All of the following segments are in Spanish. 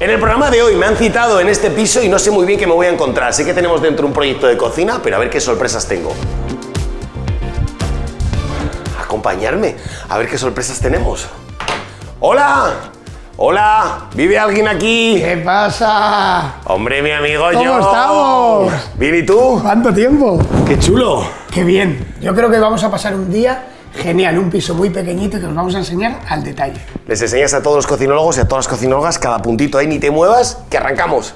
En el programa de hoy me han citado en este piso y no sé muy bien qué me voy a encontrar. Sé que tenemos dentro un proyecto de cocina, pero a ver qué sorpresas tengo. Acompañarme, a ver qué sorpresas tenemos. ¡Hola! ¡Hola! ¿Vive alguien aquí? ¿Qué pasa? Hombre, mi amigo ¿Cómo yo. estamos? Bien, ¿y tú? ¿Cuánto tiempo? ¡Qué chulo! Qué bien. Yo creo que vamos a pasar un día genial, un piso muy pequeñito que os vamos a enseñar al detalle. Les enseñas a todos los cocinólogos y a todas las cocinólogas cada puntito ahí, ni te muevas, que arrancamos.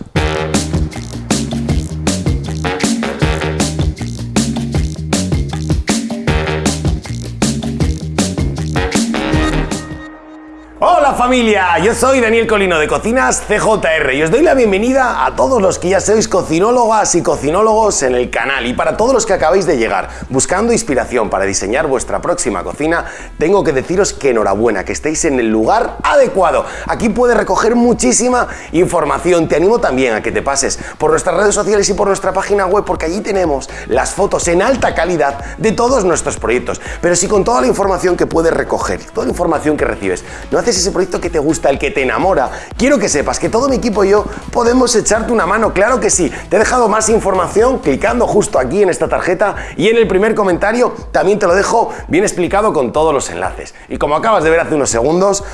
Familia, yo soy Daniel Colino de Cocinas CJR y os doy la bienvenida a todos los que ya sois cocinólogas y cocinólogos en el canal y para todos los que acabáis de llegar buscando inspiración para diseñar vuestra próxima cocina, tengo que deciros que enhorabuena, que estéis en el lugar adecuado. Aquí puedes recoger muchísima información, te animo también a que te pases por nuestras redes sociales y por nuestra página web porque allí tenemos las fotos en alta calidad de todos nuestros proyectos. Pero si con toda la información que puedes recoger, toda la información que recibes, no haces ese proyecto que te gusta, el que te enamora, quiero que sepas que todo mi equipo y yo podemos echarte una mano, claro que sí. Te he dejado más información clicando justo aquí en esta tarjeta y en el primer comentario también te lo dejo bien explicado con todos los enlaces. Y como acabas de ver hace unos segundos,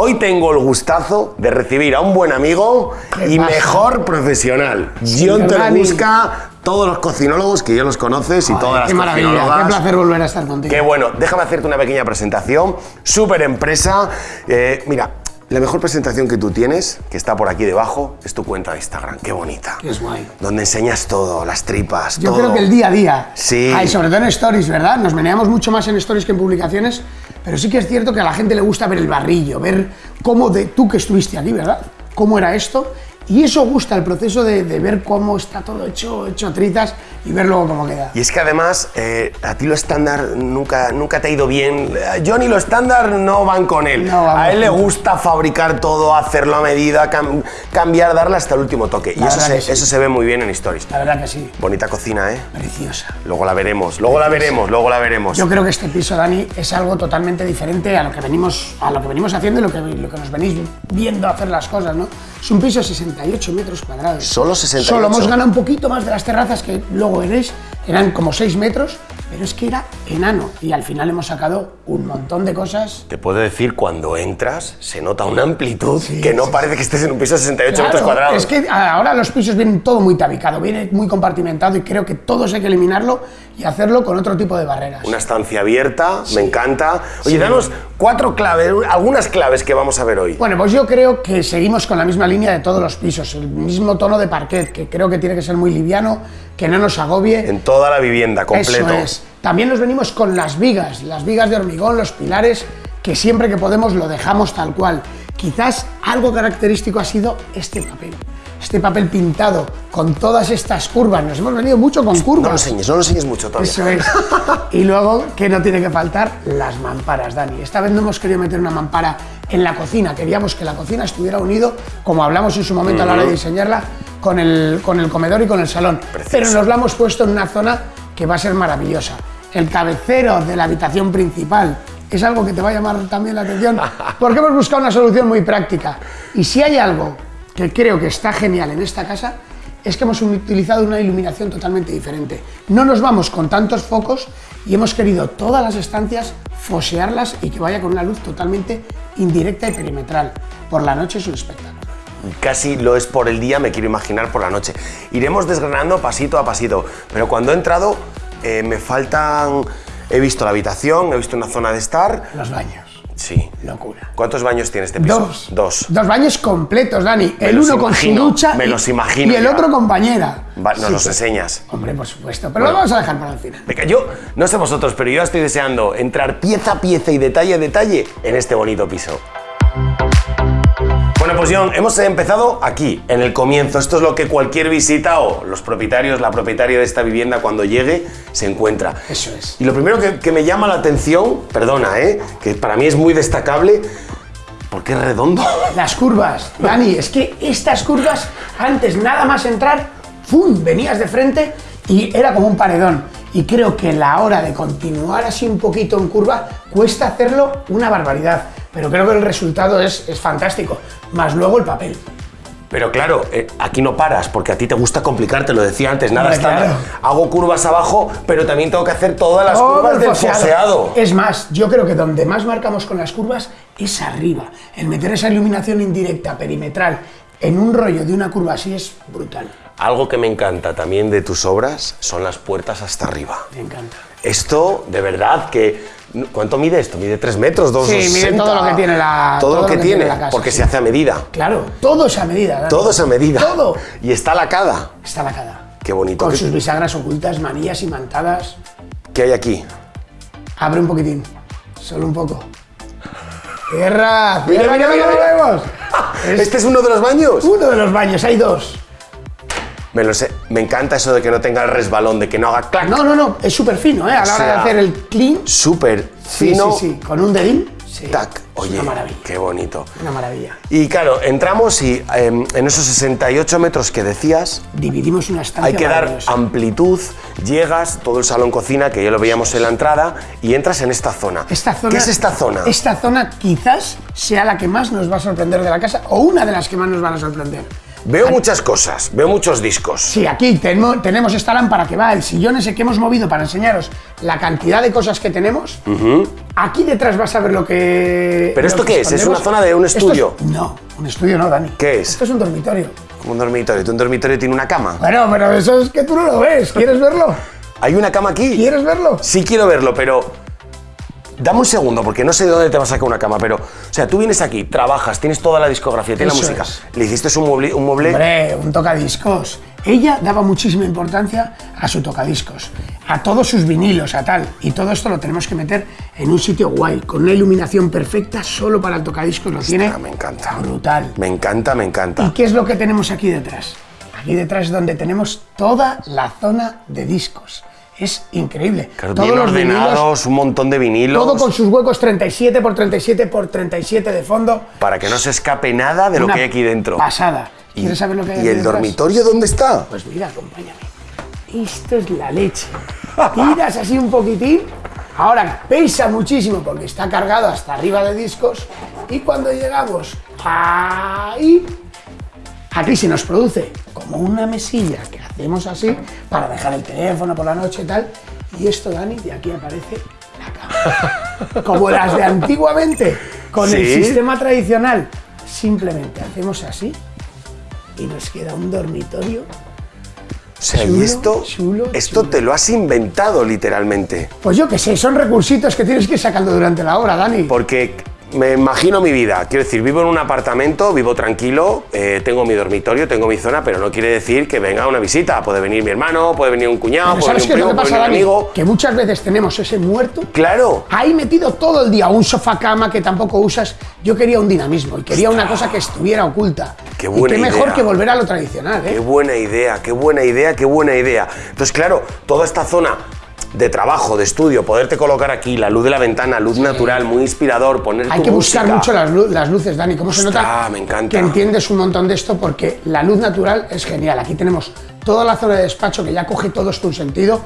hoy tengo el gustazo de recibir a un buen amigo ¿Qué y pasa? mejor profesional. John Dani. busca todos los cocinólogos que ya los conoces y todas las Qué maravilla, qué placer volver a estar contigo. Qué bueno, déjame hacerte una pequeña presentación. Súper empresa. Eh, mira, la mejor presentación que tú tienes, que está por aquí debajo, es tu cuenta de Instagram. Qué bonita. Qué guay. Donde enseñas todo, las tripas, Yo todo. creo que el día a día, Sí. Ah, y sobre todo en stories, ¿verdad? Nos meneamos mucho más en stories que en publicaciones, pero sí que es cierto que a la gente le gusta ver el barrillo, ver cómo de tú que estuviste aquí, ¿verdad? Cómo era esto, y eso gusta, el proceso de, de ver cómo está todo hecho, hecho a trizas y ver luego cómo queda. Y es que además, eh, a ti lo estándar nunca, nunca te ha ido bien. A Johnny lo estándar no van con él. No a él le gusta fabricar todo, hacerlo a medida, cam- cambiar, darle hasta el último toque. y eso se, sí. eso se ve muy bien en Stories. La verdad que sí, Bonita cocina, ¿eh? preciosa. Luego la veremos, luego la veremos, luego la veremos. Yo creo que este piso, Dani, es algo totalmente diferente a lo que venimos, a lo que venimos haciendo y lo que, lo que nos venís viendo hacer las cosas, ¿no? Es un piso de 68 metros cuadrados. Solo 68. Solo hemos ganado un poquito más de las terrazas que luego veréis, eran como 6 metros, pero es que era enano y al final hemos sacado un montón de cosas. Te puedo decir, cuando entras, se nota una amplitud que no parece que estés en un piso de 68 metros cuadrados. Es que ahora los pisos vienen todo muy tabicado, viene muy compartimentado y creo que todos hay que eliminarlo y hacerlo con otro tipo de barreras. Una estancia abierta, me encanta. Oye, danos cuatro claves, algunas claves que vamos a ver hoy. Bueno, pues yo creo que seguimos con la misma línea de todos los pisos, el mismo tono de parquet, que creo que tiene que ser muy liviano, que no nos agobie. En toda la vivienda, completo. Eso es. También nos venimos con las vigas, las vigas de hormigón, los pilares, que siempre que podemos lo dejamos tal cual. Quizás algo característico ha sido este papel. Este papel pintado con todas estas curvas. Nos hemos venido mucho con curvas. No lo enseñes, no lo enseñes mucho todavía. Eso es. Y luego, que no tiene que faltar? Las mamparas, Dani. Esta vez no hemos querido meter una mampara en la cocina. Queríamos que la cocina estuviera unido, como hablamos en su momento a la hora de diseñarla, con el, con el comedor y con el salón. Precioso. Pero nos la hemos puesto en una zona que va a ser maravillosa. El cabecero de la habitación principal es algo que te va a llamar también la atención, porque hemos buscado una solución muy práctica. Y si hay algo que creo que está genial en esta casa, es que hemos utilizado una iluminación totalmente diferente. No nos vamos con tantos focos y hemos querido todas las estancias fosearlas y que vaya con una luz totalmente indirecta y perimetral. Por la noche es un espectáculo. Casi lo es por el día, me quiero imaginar por la noche. Iremos desgranando pasito a pasito, pero cuando he entrado eh, me faltan... He visto la habitación, he visto una zona de estar. Los baños. Sí. Locura. ¿Cuántos baños tiene este piso? Dos. Dos. Dos baños completos, Dani. el uno con su ducha me y- los imagino y el ya. otro con bañera. Va, nos Sí, los enseñas. Hombre, por supuesto. Pero lo vamos a dejar para el final. Venga, yo no sé vosotros, pero yo estoy deseando entrar pieza a pieza y detalle a detalle en este bonito piso. Bueno, pues John, hemos empezado aquí, en el comienzo. Esto es lo que cualquier visita o los propietarios, la propietaria de esta vivienda cuando llegue se encuentra. Eso es. Y lo primero que, que me llama la atención, perdona, ¿eh? que para mí es muy destacable, porque es redondo. Las curvas, Dani, es que estas curvas, antes nada más entrar, ¡fum! venías de frente y era como un paredón. Y creo que la hora de continuar así un poquito en curva cuesta hacerlo una barbaridad. Pero creo que el resultado es, es fantástico. Más luego el papel. Pero claro, eh, aquí no paras, porque a ti te gusta complicarte, lo decía antes, nada Hombre, estándar. claro. Hago curvas abajo, pero también tengo que hacer todas las Todo curvas el del foseado. Es más, yo creo que donde más marcamos con las curvas es arriba. El meter esa iluminación indirecta, perimetral, en un rollo de una curva así es brutal. Algo que me encanta también de tus obras son las puertas hasta arriba. Me encanta. Esto, de verdad, que... ¿Cuánto mide esto? ¿Mide 3 metros? ¿2,60? Sí, mide todo lo que tiene la- Todo, lo que, tiene, casa, porque sí. se hace a medida. Claro, todo es a medida. Dani. Todo es a medida. Todo. Y está lacada. Está lacada. Qué bonito. Con ¿Qué, sus bisagras ocultas, manillas imantadas. qué hay aquí? Abre un poquitín. Solo un poco. Cierra, Mira, mira, mira, mira. vemos. Es ¿Este es uno de los baños? uno de los baños, hay dos. Me lo sé. Me encanta eso de que no tenga el resbalón, de que no haga clac. No, no, no, es súper fino, ¿eh? A la hora sea, de hacer el clean. Súper fino. sí, sí, con un dedín. Sí. Tac. Oye, una maravilla. qué bonito. Una maravilla. Y claro, entramos y em, en esos 68 metros que decías, Dividimos una estancia hay que dar amplitud, llegas, todo el salón cocina, que ya lo veíamos en la entrada, y entras en esta zona. Esta zona, ¿Qué es esta zona? Esta zona quizás sea la que más nos va a sorprender de la casa o una de las que más nos van a sorprender. Veo muchas cosas, veo muchos discos. Sí, aquí tenemos, tenemos esta lámpara que va, el sillón ese que hemos movido para enseñaros la cantidad de cosas que tenemos. Aquí detrás vas a ver lo que. ¿Pero esto que qué es? ¿Es una zona de un es- estudio? no, un estudio no, Dani. ¿Qué es? Esto es un dormitorio. Como un dormitorio. ¿Tu un dormitorio tiene una cama? Bueno, pero eso es que tú no lo ves. ¿Quieres verlo? ¿Hay una cama aquí? ¿Quieres verlo? Sí quiero verlo, pero dame un segundo, porque no sé de dónde te vas a sacar una cama, pero, o sea, tú vienes aquí, trabajas, tienes toda la discografía, tienes la música, es. le hiciste un mueble, un mueble Hombre, un tocadiscos. Ella daba muchísima importancia a su tocadiscos, a todos sus vinilos, a tal. Y todo esto lo tenemos que meter en un sitio guay, con una iluminación perfecta solo para el tocadiscos. Lo tiene me encanta. brutal. Me encanta, me ¿Y encanta. qué es lo que tenemos aquí detrás? Aquí detrás es donde tenemos toda la zona de discos. Es increíble. Claro, Todos bien los vinilos, un montón de vinilos, todo con sus huecos 37 por 37 por 37 de fondo. para que no se escape nada de lo que hay aquí dentro. Pasada. ¿Quieres saber lo que hay ¿Y aquí el dormitorio dónde está? Pues mira, acompáñame. Esto es la leche. Tiras así un poquitín. Ahora pesa muchísimo porque está cargado hasta arriba de discos. Y cuando llegamos ahí, aquí se nos produce como una mesilla que hacemos así para dejar el teléfono por la noche y tal. Y esto, Dani, de aquí aparece la cama. Como las de antiguamente, con el sistema tradicional. Simplemente hacemos así y nos queda un dormitorio. O sea, Chulo, y esto, chulo, esto chulo. te lo has inventado literalmente. Pues yo qué sé, son recursitos que tienes que ir sacando durante la obra, Dani. Porque me imagino mi vida. Quiero decir, vivo en un apartamento, vivo tranquilo, eh, tengo mi dormitorio, tengo mi zona, pero no quiere decir que venga una visita. Puede venir mi hermano, puede venir un cuñado, Pero puede ¿Sabes venir qué un es lo primo, que puede pasa, venir un Dani? amigo. Que muchas veces tenemos ese muerto Claro. ahí metido todo el día, un sofá cama que tampoco usas. Yo quería un dinamismo y quería una cosa que estuviera oculta. Qué y buena qué mejor idea. que volver a lo tradicional, Qué ¿eh? buena idea, qué buena idea, qué buena idea. Entonces, claro, toda esta zona de trabajo, de estudio, poderte colocar aquí, la luz de la ventana, luz natural, muy inspirador, poner Hay tu que buscar mucho las, lu- las luces, Dani. ¿Cómo se nota me encanta. que entiendes un montón de esto? Porque la luz natural es genial. Aquí tenemos toda la zona de despacho que ya coge todo esto un sentido.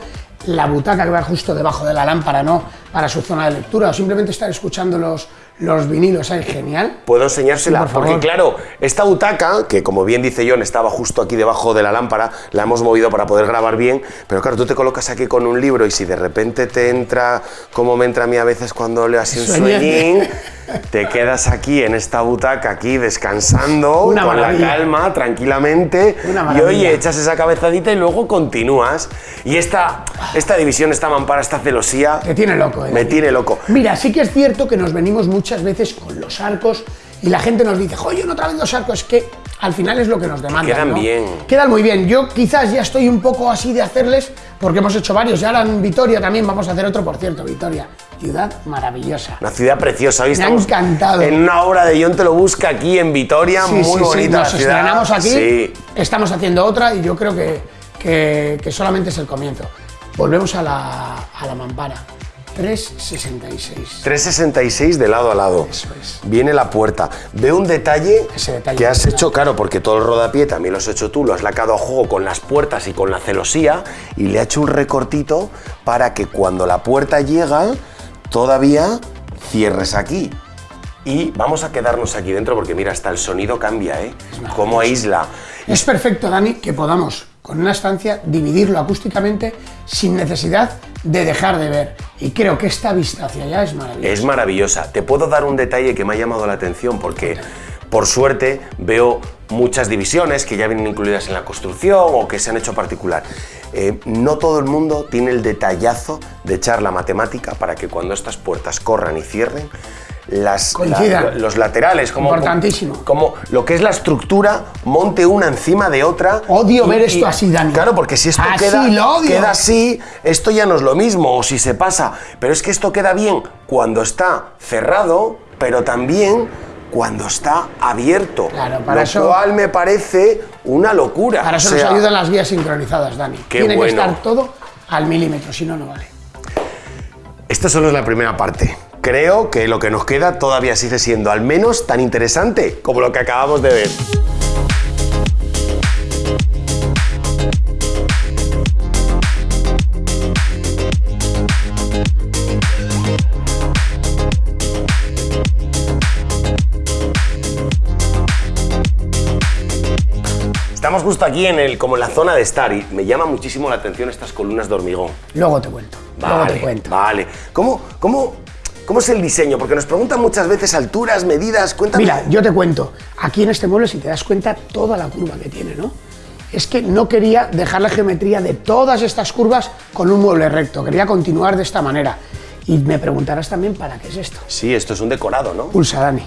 La butaca que va justo debajo de la lámpara, ¿no? Para su zona de lectura o simplemente estar escuchando los, los vinilos ahí, genial. Puedo enseñársela, Sí, por favor. porque claro, esta butaca, que como bien dice John, estaba justo aquí debajo de la lámpara, la hemos movido para poder grabar bien, pero claro, tú te colocas aquí con un libro y si de repente te entra, como me entra a mí a veces cuando leo así un sueñín, te quedas aquí en esta butaca, aquí descansando, Una con la calma, tranquilamente, Una y oye, echas esa cabezadita y luego continúas. Y esta, esta división, esta mampara, esta celosía, Te tiene loco, ¿eh? me tiene loco. Mira, sí que es cierto que nos venimos muchas veces con los arcos y la gente nos dice, oye, no traen los arcos, es que al final es lo que nos demandan. Quedan ¿no? bien. Quedan muy bien. Yo quizás ya estoy un poco así de hacerles, porque hemos hecho varios. Y ahora en Vitoria también vamos a hacer otro, por cierto, Vitoria. Ciudad maravillosa. Una ciudad preciosa. Hoy Me ha encantado. En una obra de John Te lo busca aquí en Vitoria, Sí, muy sí, sí, bonita nos la ciudad. estrenamos aquí, estamos haciendo otra y yo creo que, que- que solamente es el comienzo. Volvemos a la, a la mampara. 366. 366 de lado a lado. Eso es. Viene la puerta. Veo un detalle, detalle que has hecho, claro, porque todo el rodapié también lo has hecho tú, lo has lacado a juego con las puertas y con la celosía y le ha hecho un recortito para que cuando la puerta llega, todavía cierres aquí. y vamos a quedarnos aquí dentro porque mira, hasta el sonido cambia, ¿eh? Cómo aísla. Es perfecto, Dani, que podamos con una estancia dividirlo acústicamente sin necesidad de dejar de ver. Y creo que esta vista hacia allá es maravillosa. Es maravillosa. Te puedo dar un detalle que me ha llamado la atención porque por suerte veo muchas divisiones que ya vienen incluidas en la construcción o que se han hecho particular. Eh, no todo el mundo tiene el detallazo de echar la matemática para que cuando estas puertas corran y cierren, las, los laterales, como, Importantísimo. como lo que es la estructura, monte una encima de otra. Odio ver esto así, Dani. Claro, porque si esto Así, queda, lo odio. queda así, esto ya no es lo mismo, o si se pasa. Pero es que esto queda bien cuando está cerrado, pero también cuando está abierto. Claro, para lo eso- cual me parece una locura. Para eso O sea, nos ayudan las guías sincronizadas, Dani. Qué Tiene bueno. que estar todo al milímetro, si no, no vale. Esto solo es la primera parte. Creo que lo que nos queda todavía sigue siendo al menos tan interesante como lo que acabamos de ver. Estamos justo aquí en el, como en la zona de estar y me llama muchísimo la atención estas columnas de hormigón. Luego te cuento. Luego Vale, te cuento. vale. ¿Cómo, cómo, ¿Cómo es el diseño? Porque nos preguntan muchas veces alturas, medidas, cuéntame. Mira, yo te cuento, aquí en este mueble, si te das cuenta, toda la curva que tiene, ¿no? Es que no quería dejar la geometría de todas estas curvas con un mueble recto, quería continuar de esta manera. Y me preguntarás también para qué es esto. Sí, esto es un decorado, ¿no? Pulsa, Dani.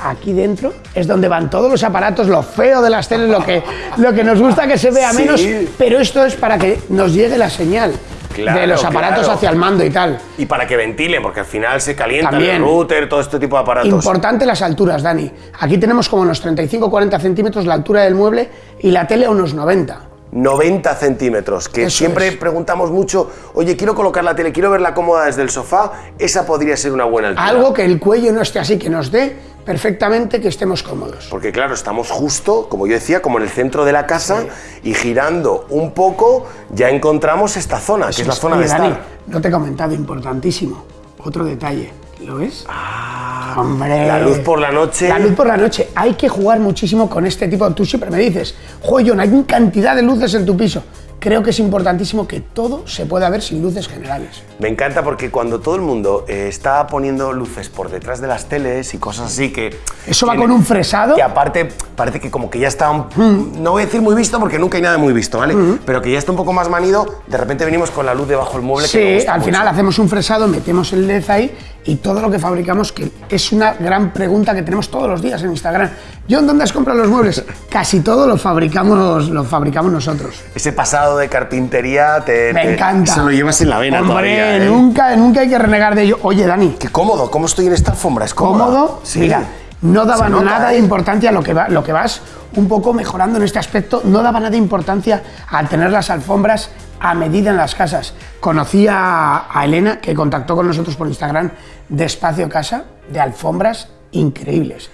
Aquí dentro es donde van todos los aparatos, lo feo de las teles, lo que, lo que nos gusta que se vea Sí. menos, pero esto es para que nos llegue la señal Claro, de los aparatos claro. hacia el mando y tal. Y para que ventilen, porque al final se calienta También. el router, todo este tipo de aparatos. Importante las alturas, Dani. Aquí tenemos como unos 35-40 centímetros la altura del mueble y la tele a unos 90. 90 centímetros, que Eso siempre es. preguntamos mucho, oye, quiero colocar la tele, quiero verla cómoda desde el sofá, esa podría ser una buena altura. Algo que el cuello no esté así, que nos dé perfectamente que estemos cómodos. Porque claro, estamos justo, como yo decía, como en el centro de la casa y girando un poco ya encontramos esta zona, que es la zona Oye, de Dani, estar. no te he comentado, importantísimo. Otro detalle, ¿lo ves? Ah, Hombre. La luz por la noche. La luz por la noche. Hay que jugar muchísimo con este tipo. Tú siempre me dices, Joyon, hay cantidad de luces en tu piso. Creo que es importantísimo que todo se pueda ver sin luces generales. Me encanta porque cuando todo el mundo eh, está poniendo luces por detrás de las teles y cosas así que... Eso va que- con un fresado. Que aparte parece que como que ya está, un- no voy a decir muy visto porque nunca hay nada muy visto, ¿vale? Pero que ya está un poco más manido, de repente venimos con la luz debajo del mueble. que Sí, gusta al mucho. final hacemos un fresado, metemos el LED ahí y todo lo que fabricamos, que es una gran pregunta que tenemos todos los días en Instagram. John, ¿dónde has comprado los muebles? Casi todo lo fabricamos, lo fabricamos nosotros. Ese pasado de carpintería te, Me te- encanta. Se lo llevas en la vena Hombre, todavía, ¿eh? nunca, nunca hay que renegar de ello. Oye, Dani, Qué cómodo, ¿cómo estoy en esta alfombra? ¿Es cómoda? cómodo, Sí. mira, no daba nota, nada de ¿eh? importancia a lo que, va, lo que vas un poco mejorando en este aspecto, no daba nada de importancia al tener las alfombras a medida en las casas. Conocí a, a Elena, que contactó con nosotros por Instagram, de Espacio Casa, de alfombras increíbles.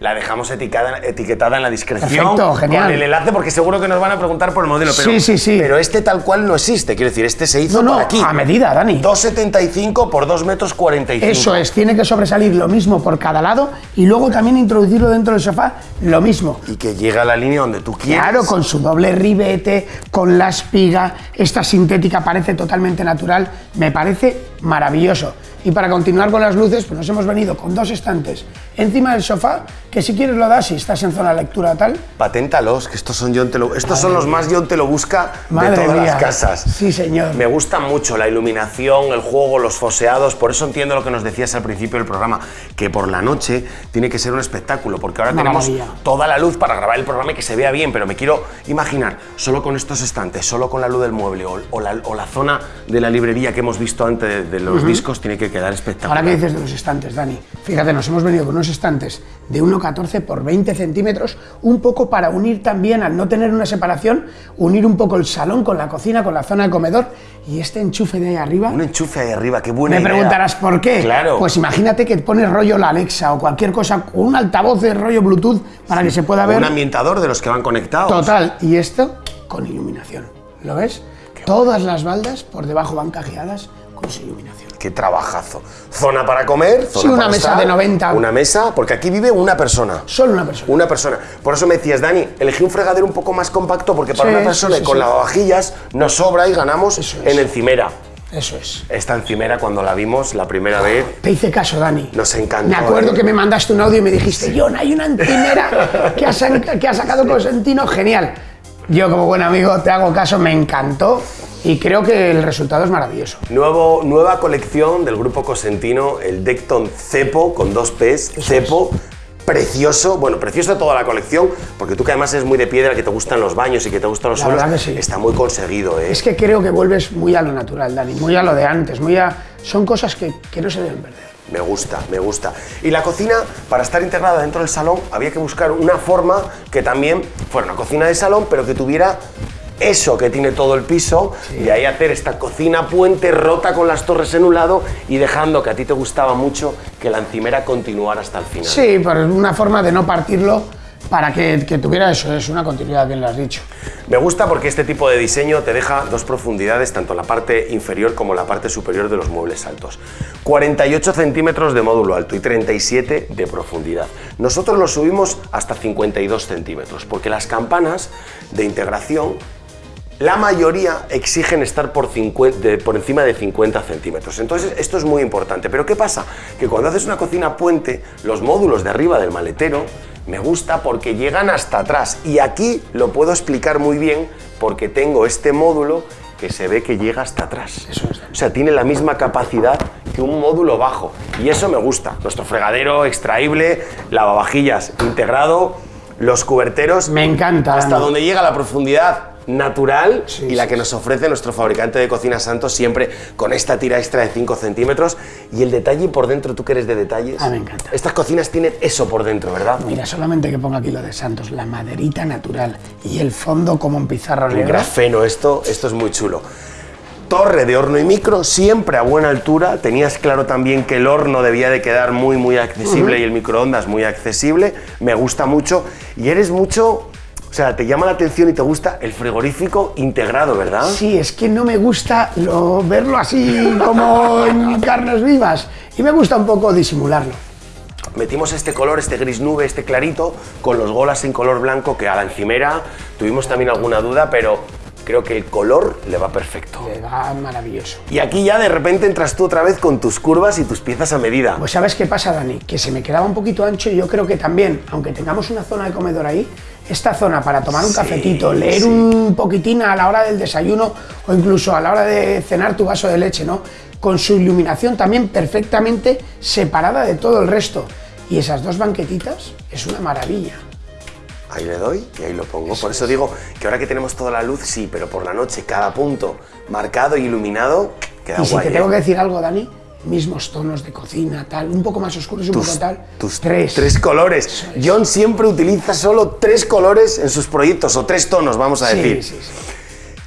La dejamos etiquetada, etiquetada en la descripción Perfecto, genial. con el enlace porque seguro que nos van a preguntar por el modelo. Pero, Sí, sí, sí. Pero este tal cual no existe. Quiero decir, este se hizo No, no, para aquí. a medida, Dani. 2,75 por 2 metros 45. Eso es, tiene que sobresalir lo mismo por cada lado y luego también introducirlo dentro del sofá, lo mismo. Y que llega a la línea donde tú quieres. Claro, con su doble ribete, con la espiga, esta sintética parece totalmente natural, me parece maravilloso. Y para continuar con las luces, pues nos hemos venido con dos estantes encima del sofá, que si quieres lo das si estás en zona lectura tal. Paténtalos, que estos son John te lo, estos son los más John te lo busca de Madre todas mía. las casas. Sí, señor. Me gusta mucho la iluminación, el juego, los foseados, por eso entiendo lo que nos decías al principio del programa, que por la noche tiene que ser un espectáculo, porque ahora tenemos toda la luz para grabar el programa y que se vea bien, pero me quiero imaginar, solo con estos estantes, solo con la luz del mueble o, o la, o la zona de la librería que hemos visto antes de, de los discos, tiene que quedar espectacular. Ahora que dices de los estantes, Dani, fíjate, nos hemos venido con unos estantes de 1,14 por 20 centímetros, un poco para unir también, al no tener una separación, unir un poco el salón con la cocina, con la zona de comedor y este enchufe de ahí arriba. Un enchufe ahí arriba, qué buena Me idea. preguntarás por qué. Claro. Pues imagínate que pones rollo la Alexa o cualquier cosa un altavoz de rollo Bluetooth para que se pueda ver. Un ambientador de los que van conectados. Total. Y esto con iluminación. ¿Lo ves? Todas las baldas por debajo van cajeadas con su iluminación. Qué trabajazo. Zona para comer, zona Sí, una para mesa estar, de 90. Una mesa, porque aquí vive una persona. Solo una persona. Una persona. Por eso me decías, Dani, elegí un fregadero un poco más compacto porque para Sí, una persona sí, con lavavajillas nos sobra y ganamos Eso es. en encimera. Eso es. Esta encimera, cuando la vimos la primera vez, Te hice caso, Dani. Nos encantó, Me acuerdo ¿eh? que me mandaste un audio y me dijiste, John, hay una encimera que ha, que ha sacado Cosentino, genial. Yo, como buen amigo, te hago caso, me encantó y creo que el resultado es maravilloso. Nuevo, nueva colección del grupo Cosentino, el Decton Cepo con dos P's, Cepo. Precioso, bueno, preciosa toda la colección, porque tú que además eres muy de piedra, que te gustan los baños y que te gustan los La suelos, verdad que sí. está muy conseguido, ¿eh? Es que creo que vuelves muy a lo natural, Dani, muy a lo de antes, muy a... Son cosas que, que no se deben perder. Me gusta, me gusta. Y la cocina, para estar integrada dentro del salón, había que buscar una forma que también fuera una cocina de salón, pero que tuviera eso que tiene todo el piso, y de ahí hacer esta cocina puente rota con las torres en un lado y dejando que a ti te gustaba mucho que la encimera continuara hasta el final. Sí, pero es una forma de no partirlo para que, que tuviera eso, es una continuidad, bien lo has dicho. Me gusta porque este tipo de diseño te deja dos profundidades, tanto en la parte inferior como en la parte superior de los muebles altos. 48 centímetros de módulo alto y 37 de profundidad. Nosotros lo subimos hasta 52 centímetros, porque las campanas de integración la mayoría exigen estar por, 50 de- por encima de 50 centímetros. Entonces, esto es muy importante. Pero ¿qué pasa? Que cuando haces una cocina puente, los módulos de arriba del maletero me gusta porque llegan hasta atrás. Y aquí lo puedo explicar muy bien porque tengo este módulo que se ve que llega hasta atrás. Eso es. O sea, tiene la misma capacidad que un módulo bajo. Y eso me gusta. Nuestro fregadero extraíble, lavavajillas integrado, los cuberteros. Me encanta, Hasta Dani. donde llega la profundidad natural Sí, y la que nos ofrece nuestro fabricante de cocina Santos siempre con esta tira extra de 5 centímetros y el detalle por dentro, tú que eres de detalles. Ah, me encanta. Estas cocinas tienen eso por dentro, ¿verdad? Mira, solamente que ponga aquí lo de Santos, la maderita natural y el fondo como en pizarra Un negra. grafeno, esto, esto es muy chulo. Torre de horno y micro, siempre a buena altura. Tenías claro también que el horno debía de quedar muy, muy accesible y el microondas muy accesible. Me gusta mucho. Y eres mucho, o sea, te llama la atención y te gusta el frigorífico integrado, ¿verdad? Sí, es que no me gusta lo- verlo así como en carnes vivas y me gusta un poco disimularlo. Metimos este color, este gris nube, este clarito, con los golas en color blanco, que a la encimera tuvimos también alguna duda, pero creo que el color le va perfecto. Le va maravilloso. Y aquí ya de repente entras tú otra vez con tus curvas y tus piezas a medida. Pues ¿sabes qué pasa, Dani? Que se me quedaba un poquito ancho y yo creo que también, aunque tengamos una zona de comedor ahí, esta zona para tomar un Sí, cafetito, leer sí. un poquitín a la hora del desayuno o incluso a la hora de cenar tu vaso de leche, ¿no? Con su iluminación también perfectamente separada de todo el resto. Y esas dos banquetitas es una maravilla. Ahí le doy y ahí lo pongo. Por eso digo que ahora que tenemos toda la luz, sí, pero por la noche cada punto marcado y iluminado queda y si guay. te ¿eh? tengo que decir algo, Dani, mismos tonos de cocina, tal, un poco más oscuros y un poco tal. tus tres. colores. John siempre utiliza solo tres colores en sus proyectos, o tres tonos, vamos a Sí, decir. sí, sí.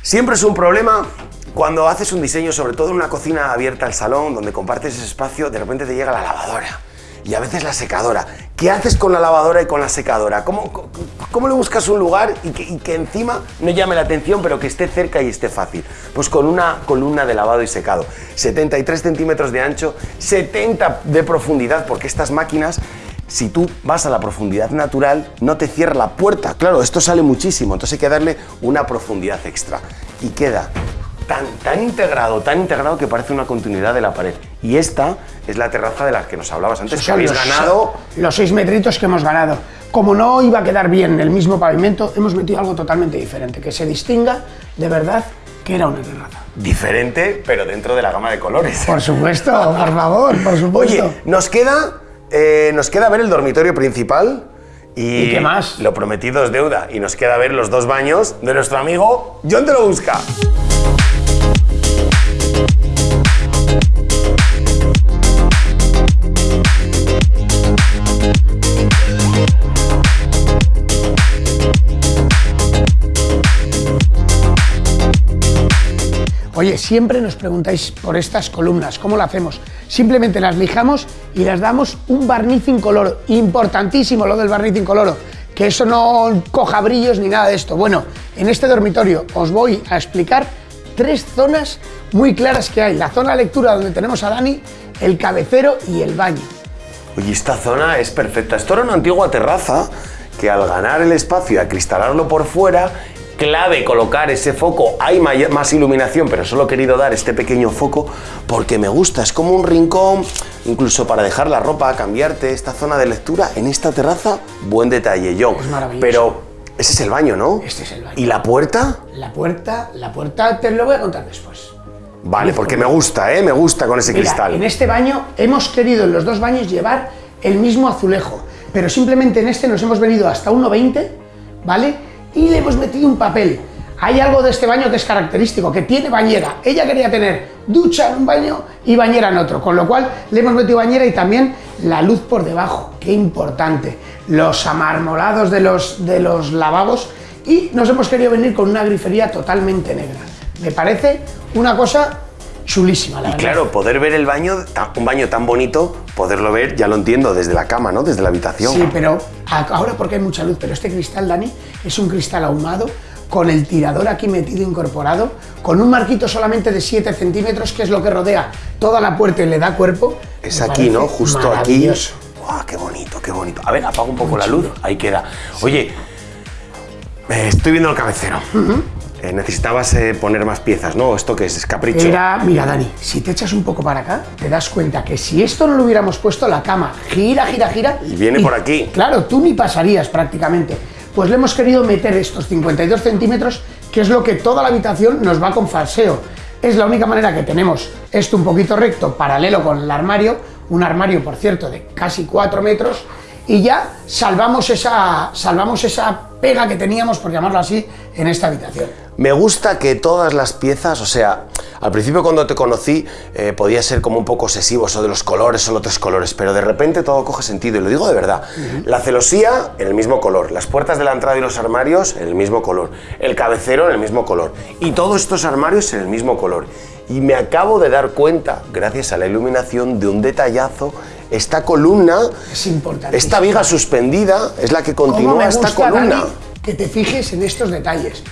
Siempre es un problema cuando haces un diseño, sobre todo en una cocina abierta al salón, donde compartes ese espacio, de repente te llega la lavadora y a veces la secadora. ¿Qué haces con la lavadora y con la secadora? ¿Cómo, cómo, le buscas un lugar y que, y que encima no llame la atención, pero que esté cerca y esté fácil? Pues con una columna de lavado y secado. 73 centímetros de ancho, 70 de profundidad, porque estas máquinas si tú vas a la profundidad natural, no te cierra la puerta. Claro, esto sale muchísimo, entonces hay que darle una profundidad extra. Y queda tan, tan integrado, tan integrado que parece una continuidad de la pared. Y esta es la terraza de la que nos hablabas antes, que habéis los- ganado. Los seis metritos que hemos ganado. Como no iba a quedar bien el mismo pavimento, hemos metido algo totalmente diferente, que se distinga de verdad que era una terraza. Diferente, pero dentro de la gama de colores. Por supuesto, por favor, por supuesto. Oye, nos queda, eh, nos queda ver el dormitorio principal. Y, ¿Y qué más? Lo prometido es deuda. Y nos queda ver los dos baños de nuestro amigo John Te lo busca. Oye, siempre nos preguntáis por estas columnas, ¿cómo lo hacemos? Simplemente las lijamos y las damos un barniz incoloro. Importantísimo lo del barniz incoloro, que eso no coja brillos ni nada de esto. Bueno, en este dormitorio os voy a explicar tres zonas muy claras que hay. La zona de lectura donde tenemos a Dani, el cabecero y el baño. Oye, esta zona es perfecta. Esto era una antigua terraza que al ganar el espacio y acristalarlo por fuera, clave colocar ese foco. Hay más iluminación, pero solo he querido dar este pequeño foco porque me gusta. Es como un rincón, incluso para dejar la ropa, cambiarte. Esta zona de lectura en esta terraza, buen detalle, John. Es maravilloso. Pero ese es el baño, ¿no? Este es el baño. ¿Y la puerta? La puerta, la puerta te lo voy a contar después. Vale, porque me gusta, ¿eh? Me gusta con ese Mira, cristal. en este baño hemos querido en los dos baños llevar el mismo azulejo, pero simplemente en este nos hemos venido hasta 1,20, ¿vale? Y le hemos metido un papel. Hay algo de este baño que es característico, que tiene bañera. Ella quería tener ducha en un baño y bañera en otro, con lo cual le hemos metido bañera y también la luz por debajo, qué importante. Los amarmolados de los, de los lavabos y nos hemos querido venir con una grifería totalmente negra. Me parece una cosa chulísima, la Y verdad. claro, poder ver el baño, un baño tan bonito, poderlo ver, ya lo entiendo, desde la cama, ¿no? Desde la habitación. Sí, pero ahora porque hay mucha luz, pero este cristal, Dani, es un cristal ahumado con el tirador aquí metido incorporado, con un marquito solamente de 7 centímetros, que es lo que rodea toda la puerta y le da cuerpo. Es Me aquí, ¿no? Justo aquí. ¡Guau, qué bonito, qué bonito! A ver, apaga un poco la luz. Ahí queda. Oye, estoy viendo el cabecero. Eh, necesitabas eh, poner más piezas, ¿no? ¿Esto qué es? ¿Es capricho? Era, mira, Dani, si te echas un poco para acá, te das cuenta que si esto no lo hubiéramos puesto, la cama gira, gira, gira. Y viene por aquí. Claro, tú ni pasarías prácticamente. Pues le hemos querido meter estos 52 centímetros, que es lo que toda la habitación nos va con falseo. Es la única manera que tenemos esto un poquito recto, paralelo con el armario, un armario, por cierto, de casi 4 metros, y ya salvamos esa, salvamos esa pega que teníamos, por llamarlo así, en esta habitación. Me gusta que todas las piezas, o sea, al principio cuando te conocí eh, podía ser como un poco obsesivo eso de los colores, solo tres colores, pero de repente todo coge sentido y lo digo de verdad. La celosía en el mismo color, las puertas de la entrada y los armarios en el mismo color, el cabecero en el mismo color y todos estos armarios en el mismo color. Y me acabo de dar cuenta, gracias a la iluminación, de un detallazo. Esta columna, Es esta viga suspendida, es la que ¿Cómo continúa esta columna. Que te fijes en estos detalles.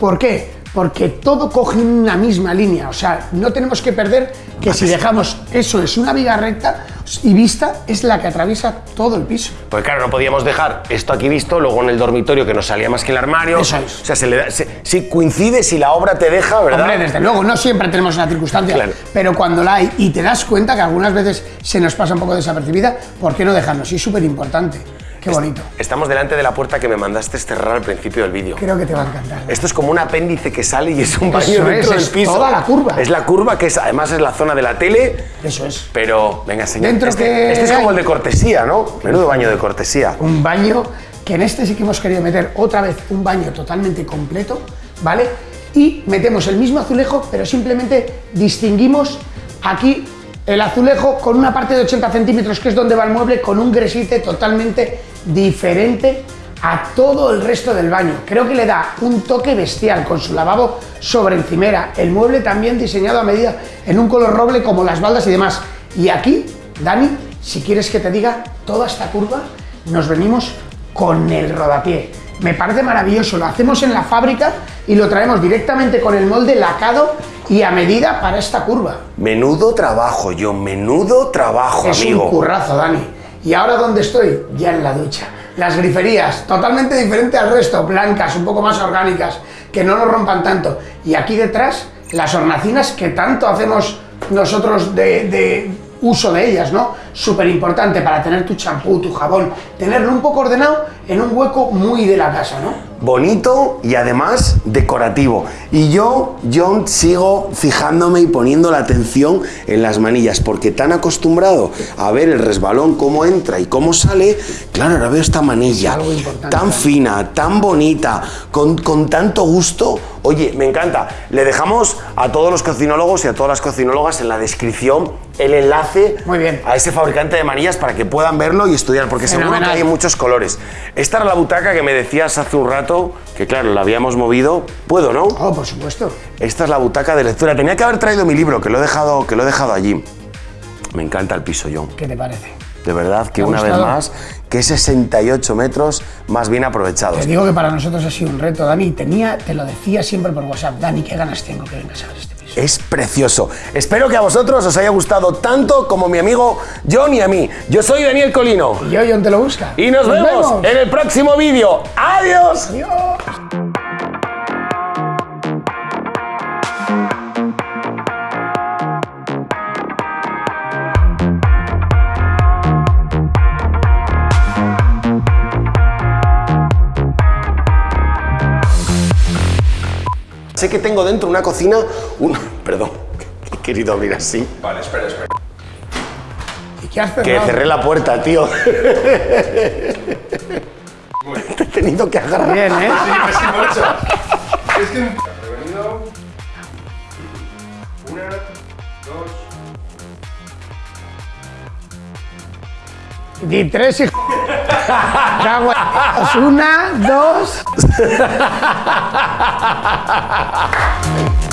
¿Por qué? Porque todo coge una misma línea. O sea, no tenemos que perder que si dejamos eso es una viga recta y vista, es la que atraviesa todo el piso. Pues claro, no podíamos dejar esto aquí visto, luego en el dormitorio que nos salía más que el armario. Eso es. O sea, se le da- se- si coincide, si la obra te deja, ¿verdad? Hombre, desde luego, no siempre tenemos una circunstancia, Claro. pero cuando la hay y te das cuenta que algunas veces se nos pasa un poco desapercibida, ¿por qué no dejarnos? Y es súper importante. Qué bonito. Estamos delante de la puerta que me mandaste cerrar al principio del vídeo. Creo que te va a encantar. Esto es como un apéndice que sale y es un Eso baño dentro es, del es piso. toda la curva. Es la curva que es, además es la zona de la tele. Eso es. Pero, venga, señor. Dentro este, que este es como el de cortesía, ¿no? Menudo baño de cortesía. un baño que en este sí que hemos querido meter otra vez un baño totalmente completo, ¿vale? Y metemos el mismo azulejo, pero simplemente distinguimos aquí el azulejo con una parte de 80 centímetros, que es donde va el mueble, con un gresite totalmente diferente a todo el resto del baño. Creo que le da un toque bestial con su lavabo sobre encimera. El mueble también diseñado a medida en un color roble como las baldas y demás. Y aquí, Dani, si quieres que te diga toda esta curva, nos venimos con el rodapié. Me parece maravilloso, lo hacemos en la fábrica y lo traemos directamente con el molde lacado y a medida para esta curva. Menudo trabajo, yo, menudo trabajo, Es amigo. un currazo, Dani. ¿Y ahora dónde estoy? Ya en la ducha. Las griferías, totalmente diferente al resto, blancas, un poco más orgánicas, que no nos rompan tanto. Y aquí detrás, las hornacinas que tanto hacemos nosotros de, uso de ellas, ¿no? Súper importante para tener tu champú, tu jabón, tenerlo un poco ordenado en un hueco muy de la casa, ¿no? Bonito y además decorativo. Y yo, John, sigo fijándome y poniendo la atención en las manillas, porque tan acostumbrado a ver el resbalón, cómo entra y cómo sale, claro, ahora veo esta manilla algo importante. tan fina, tan bonita, con, con tanto gusto. Oye, me encanta. Le dejamos a todos los cocinólogos y a todas las cocinólogas en la descripción el enlace Muy bien. a ese fabricante de manillas para que puedan verlo y estudiar, porque seguro que hay muchos colores. Esta era la butaca que me decías hace un rato, que claro, la habíamos movido. ¿Puedo, no? Oh, por supuesto. Esta es la butaca de lectura. Tenía que haber traído mi libro, que lo he dejado, que lo he dejado allí. Me encanta el piso, John. ¿Qué te parece? de verdad que ¿Te ha una vez más, que 68 metros más bien aprovechados. Te digo que para nosotros ha sido un reto, Dani. Tenía, te lo decía siempre por WhatsApp, Dani, qué ganas tengo que vengas a ver este. Es precioso. Espero que a vosotros os haya gustado tanto como mi amigo John y a mí. Yo soy Daniel Colino. Y yo, John, te lo busca. Y nos, vemos, en el próximo vídeo. ¡Adiós! Adiós. Sé que tengo dentro una cocina, un... Perdón, he querido abrir así. Vale, espera, espera. ¿Y qué has Que cerré la puerta, tío. Te he tenido que agarrar. Bien, ¿eh? Sí, casi marcha. Es que... Prevenido. Una, dos... Di tres en- Una, dos... ハハハハ